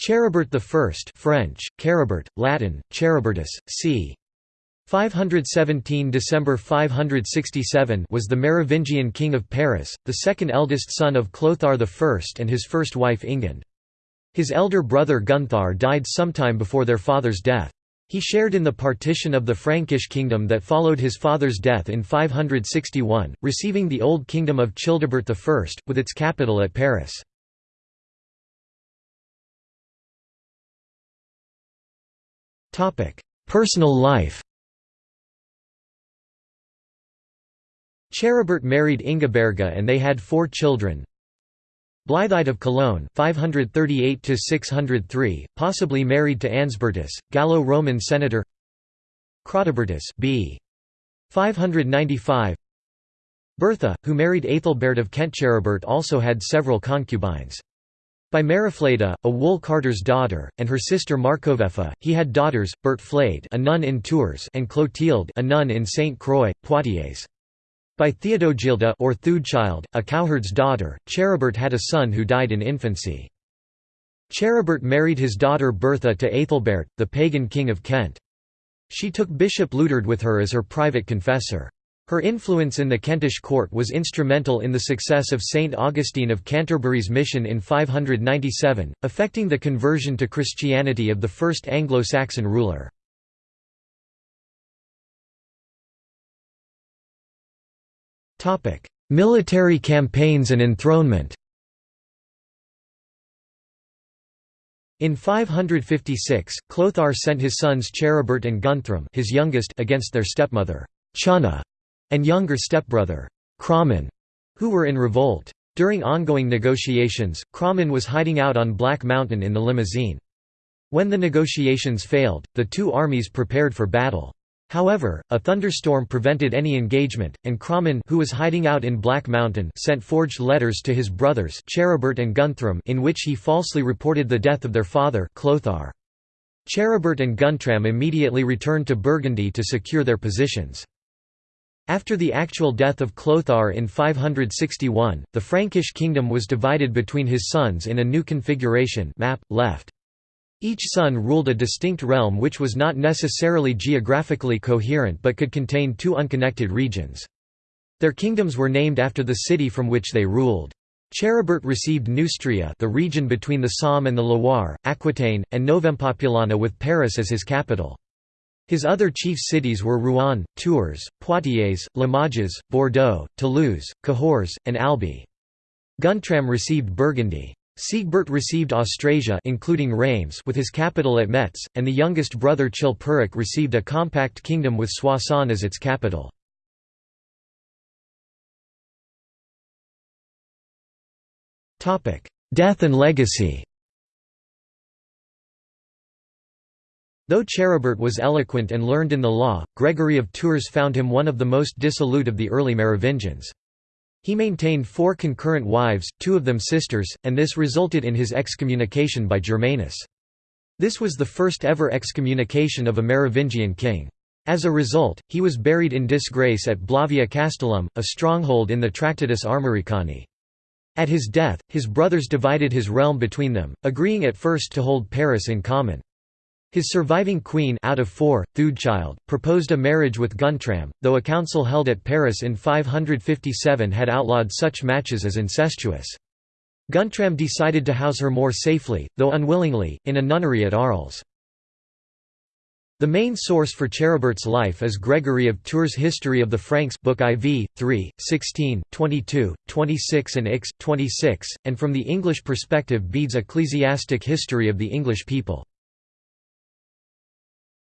Charibert I French, Caribert, Latin, Charibertus, c. 517 December 567 was the Merovingian king of Paris, the second eldest son of Clothar I and his first wife Ingund. His elder brother Gunthar died sometime before their father's death. He shared in the partition of the Frankish kingdom that followed his father's death in 561, receiving the Old Kingdom of Childebert I, with its capital at Paris. Personal life Charibert married Ingeberga and they had four children. Blythide of Cologne 538–603, possibly married to Ansbertus, Gallo-Roman senator Chrodobertus b. 595 Bertha, who married Aethelbert of Kent Charibert also had several concubines. By Merofleda, a wool carter's daughter, and her sister Marcovefa, he had daughters, Bertflade a nun in Tours and Clotilde a nun in Saint Croix, Poitiers. By Theodogilda or Theudchild, a cowherd's daughter, Charibert had a son who died in infancy. Charibert married his daughter Bertha to Aethelbert, the pagan king of Kent. She took Bishop Liudhard with her as her private confessor. Her influence in the Kentish court was instrumental in the success of Saint Augustine of Canterbury's mission in 597, affecting the conversion to Christianity of the first Anglo-Saxon ruler. Military campaigns and enthronement In 556, Clothar sent his sons Charibert and Guntram his youngest against their stepmother, Channa, and younger stepbrother, Chramn, who were in revolt. During ongoing negotiations, Chramn was hiding out on Black Mountain in the Limousin. When the negotiations failed, the two armies prepared for battle. However, a thunderstorm prevented any engagement, and Chramn who was hiding out in Black Mountain sent forged letters to his brothers Charibert and Gunthram in which he falsely reported the death of their father Clothar. Charibert and Guntram immediately returned to Burgundy to secure their positions. After the actual death of Clothar in 561, the Frankish kingdom was divided between his sons in a new configuration map, left. Each son ruled a distinct realm which was not necessarily geographically coherent but could contain two unconnected regions. Their kingdoms were named after the city from which they ruled. Charibert received Neustria the region between the Somme and the Loire, Aquitaine, and Novempopulana with Paris as his capital. His other chief cities were Rouen, Tours, Poitiers, Limoges, Bordeaux, Toulouse, Cahors, and Albi. Guntram received Burgundy. Sigebert received Austrasia including Reims with his capital at Metz, and the youngest brother Chilperic received a compact kingdom with Soissons as its capital. Death and legacy Though Charibert was eloquent and learned in the law, Gregory of Tours found him one of the most dissolute of the early Merovingians. He maintained four concurrent wives, two of them sisters, and this resulted in his excommunication by Germanus. This was the first ever excommunication of a Merovingian king. As a result, he was buried in disgrace at Blavia Castellum, a stronghold in the Tractatus Armoricani. At his death, his brothers divided his realm between them, agreeing at first to hold Paris in common. His surviving queen out of four, Theudchild, proposed a marriage with Guntram, though a council held at Paris in 557 had outlawed such matches as incestuous. Guntram decided to house her more safely, though unwillingly, in a nunnery at Arles. The main source for Charibert's life is Gregory of Tours' History of the Franks Book IV, 3, 16, 22, 26 and Ix, 26, and from the English perspective Bede's Ecclesiastic History of the English People.